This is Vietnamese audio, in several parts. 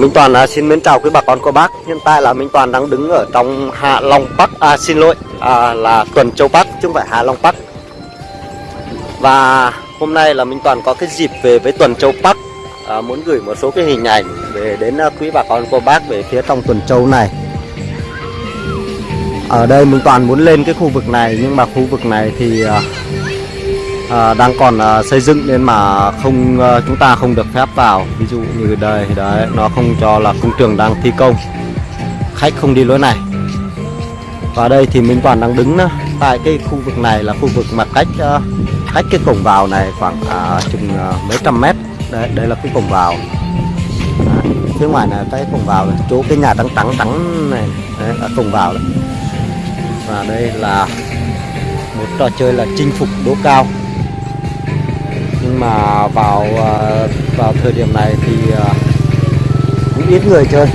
Minh Toàn à, xin mến chào quý bà con cô bác. Hiện tại là Minh Toàn đang đứng ở trong Hạ Long Park À xin lỗi à, là Tuần Châu Park chứ không phải Hạ Long Park Và hôm nay là Minh Toàn có cái dịp về với Tuần Châu Park à, Muốn gửi một số cái hình ảnh về đến à, quý bà con cô bác về phía trong Tuần Châu này. Ở đây Minh Toàn muốn lên cái khu vực này nhưng mà khu vực này thì à, à, đang còn à, xây dựng nên mà không à, chúng ta không được phép vào dụ như đây đấy nó không cho là công trường đang thi công. Khách không đi lối này. Và đây thì Minh Toàn đang đứng đó, tại cái khu vực này là khu vực mà cách ờ, cách cái cổng vào này khoảng à, chừng à, mấy trăm mét. Đấy đây là cái cổng vào. Đấy, phía ngoài là cái cổng vào này chỗ cái nhà trắng trắng trắng này. Đấy, là cổng vào đấy. và đây là một trò chơi là chinh phục đố cao. Nhưng mà vào à, vào thời điểm này thì à, cũng ít người chơi.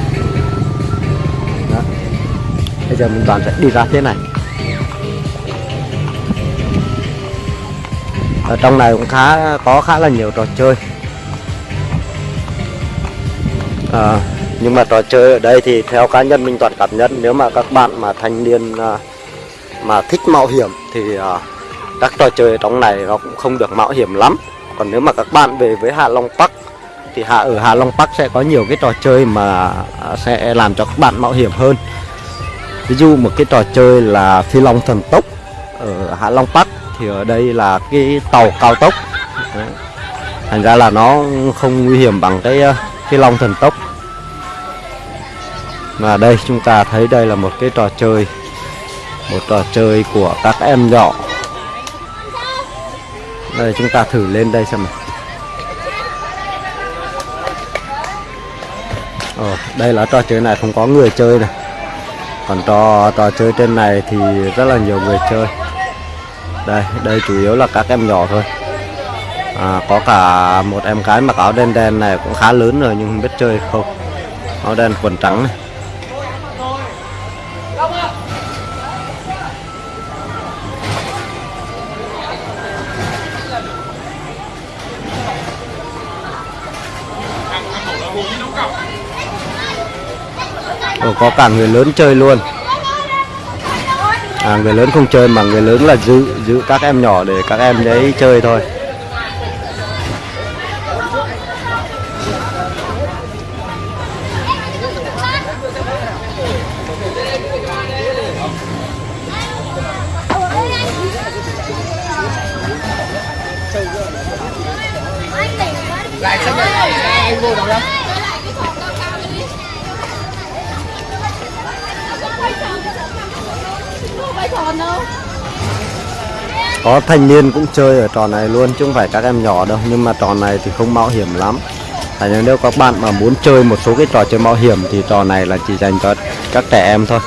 Đó. bây giờ mình toàn sẽ đi ra thế này. Ở trong này cũng khá có khá là nhiều trò chơi. À, nhưng mà trò chơi ở đây thì theo cá nhân mình toàn cảm nhận nếu mà các bạn mà thanh niên à, mà thích mạo hiểm thì à, các trò chơi ở trong này nó cũng không được mạo hiểm lắm còn nếu mà các bạn về với Hạ Long Park, thì hạ, ở Hạ Long Park sẽ có nhiều cái trò chơi mà sẽ làm cho các bạn mạo hiểm hơn. Ví dụ một cái trò chơi là phi long thần tốc ở Hạ Long Park, thì ở đây là cái tàu cao tốc. Đấy. thành ra là nó không nguy hiểm bằng cái ờ, phi long thần tốc. Và đây, chúng ta thấy đây là một cái trò chơi, một trò chơi của các em nhỏ đây chúng ta thử lên đây xem nào. Ồ, đây là trò chơi này không có người chơi này còn trò trò chơi trên này thì rất là nhiều người chơi. Đây đây chủ yếu là các em nhỏ thôi. À, có cả một em gái mặc áo đen đen này cũng khá lớn rồi nhưng không biết chơi không. Áo đen quần trắng này. Ồ, có cả người lớn chơi luôn. À, người lớn không chơi mà người lớn là giữ giữ các em nhỏ để các em đấy chơi thôi. Lại sang đây, anh vô đâu có thanh niên cũng chơi ở trò này luôn, chứ không phải các em nhỏ đâu. Nhưng mà trò này thì không mạo hiểm lắm. Tại nên nếu các bạn mà muốn chơi một số cái trò chơi mạo hiểm thì trò này là chỉ dành cho các trẻ em thôi.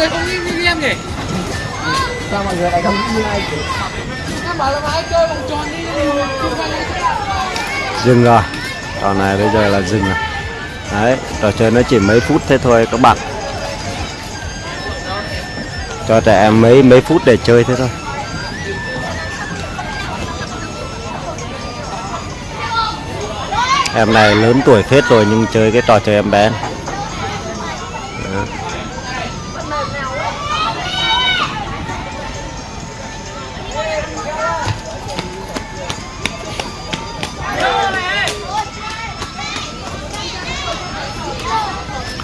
Người không nghĩ như em nhỉ? sao mọi người lại không như ai Em bảo là ai chơi vòng tròn đi dừng rồi. Trò này bây giờ là dừng rồi. Đấy trò chơi nó chỉ mấy phút thế thôi các bạn. Cho trẻ em mấy mấy phút để chơi thế thôi. Em này lớn tuổi phết rồi nhưng chơi cái trò chơi em bé này.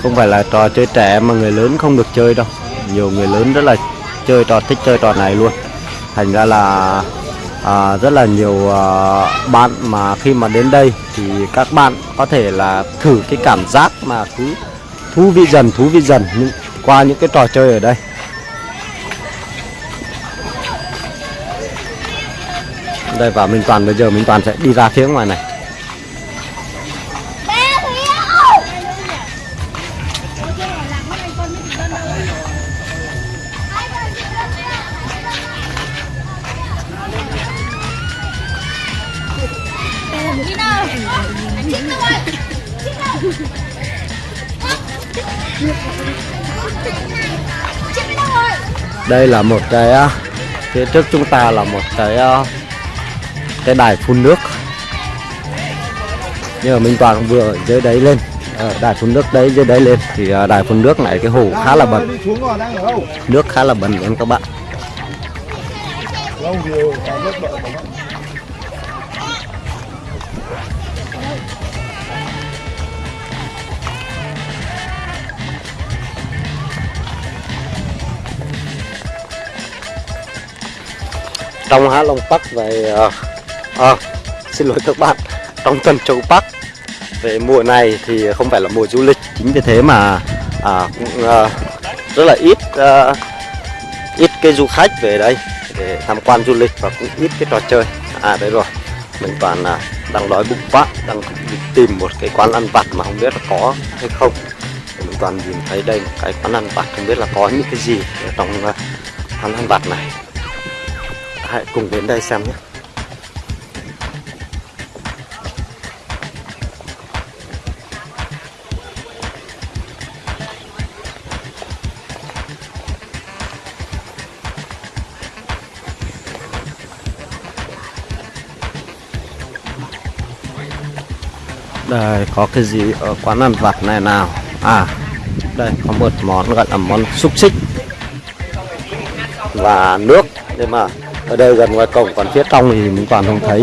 Không phải là trò chơi trẻ mà người lớn không được chơi đâu. Nhiều người lớn rất là chơi trò thích chơi trò này luôn. Thành ra là à, rất là nhiều à, bạn mà khi mà đến đây thì các bạn có thể là thử cái cảm giác mà cứ thú vị dần thú vị dần những, qua những cái trò chơi ở đây. Đây và Minh Toàn bây giờ Minh Toàn sẽ đi ra phía ngoài này. Đây là một cái à, phía trước chúng ta là một cái à, cái đài phun nước. Nhưng mà Minh Toàn vừa ở dưới đấy lên. Ờ, đài phun nước đấy, dưới đấy lên. Thì à, đài phun nước này cái hồ khá là bẩn. Nước khá là bẩn em các bạn. Trong Hạ Long Park về ờ, ờ, xin lỗi các bạn trong Tân Châu Park về mùa này thì không phải là mùa du lịch chính vì thế mà à, cũng ờ, rất là ít ờ, ít cái du khách về đây để tham quan du lịch và cũng ít cái trò chơi. À đấy rồi mình toàn là đang đói bụng quá đang tìm một cái quán ăn vặt mà không biết là có hay không. Mình toàn nhìn thấy đây một cái quán ăn vặt không biết là có những cái gì ở trong ờ, quán ăn vặt này hãy cùng đến đây xem nhé. Đây, có cái gì ở quán ăn vặt này nào? À đây, có một món gọi là món xúc xích và nước. Nhưng mà ở đây gần ngoài cổng còn phía trong thì mình toàn không thấy.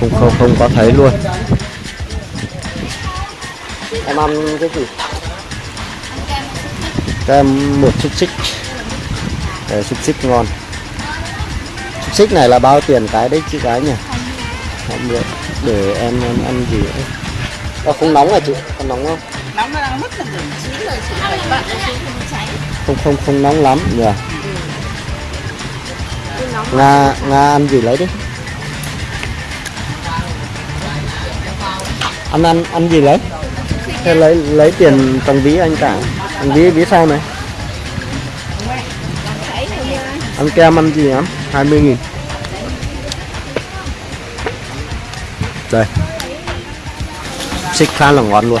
Không không không có thấy luôn. Em ăn cái gì? Kem một xúc xích. Đây, xúc xích ngon. Xúc xích này là bao tiền cái đấy chứ cái nhỉ? Không biết. Để em, em ăn gì ấy. À, không nóng à chị? Không nóng không? Nóng nó đang mất là chín rồi chị phải bạn không không không nóng lắm nhỉ nga nga ăn gì lấy đi. Ăn ăn ăn gì lấy? Thế lấy lấy tiền trong ví anh cả. Anh ví ví sau này? Ăn kem ăn gì lắm 20 nghìn. Đây. Xích khá là ngon luôn.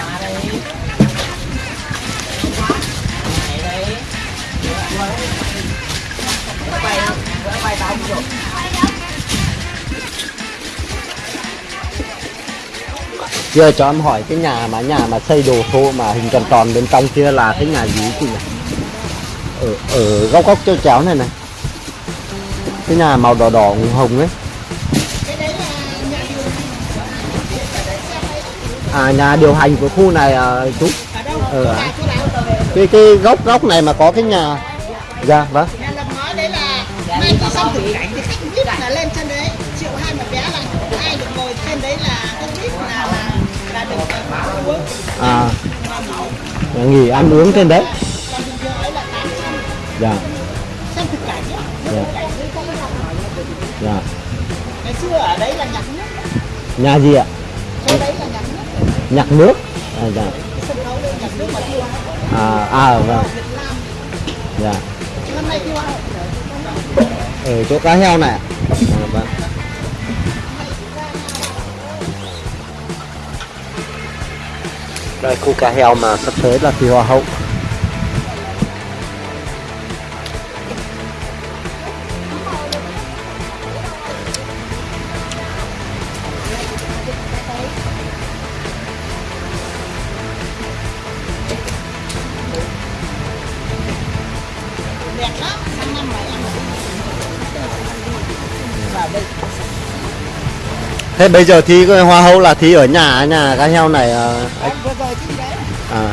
Giờ cho em hỏi cái nhà mà nhà mà xây đồ thô mà hình tròn tròn bên trong kia là cái nhà gì chị nhỉ? Ở ở góc góc treo chéo này này. Cái nhà màu đỏ đỏ hồng ấy. À nhà điều hành của khu này à, chú. Ở ừ. cái cái góc góc này mà có cái nhà. Dạ vâng. À. Nhà nghỉ ăn uống trên đấy. Dạ. Dạ. Dạ. Ngày xưa ở đấy là nhạc nước nhà gì ạ? Chỗ đấy là nhạc nước. Nhạc nước à dạ. À à vâng. Dạ. Ở chỗ cá heo này à, vâng đây cô cá heo mà sắp tới là thi hoa hậu. Thế bây giờ thi cái hoa hậu là thi ở nhà nhà cá heo này à, à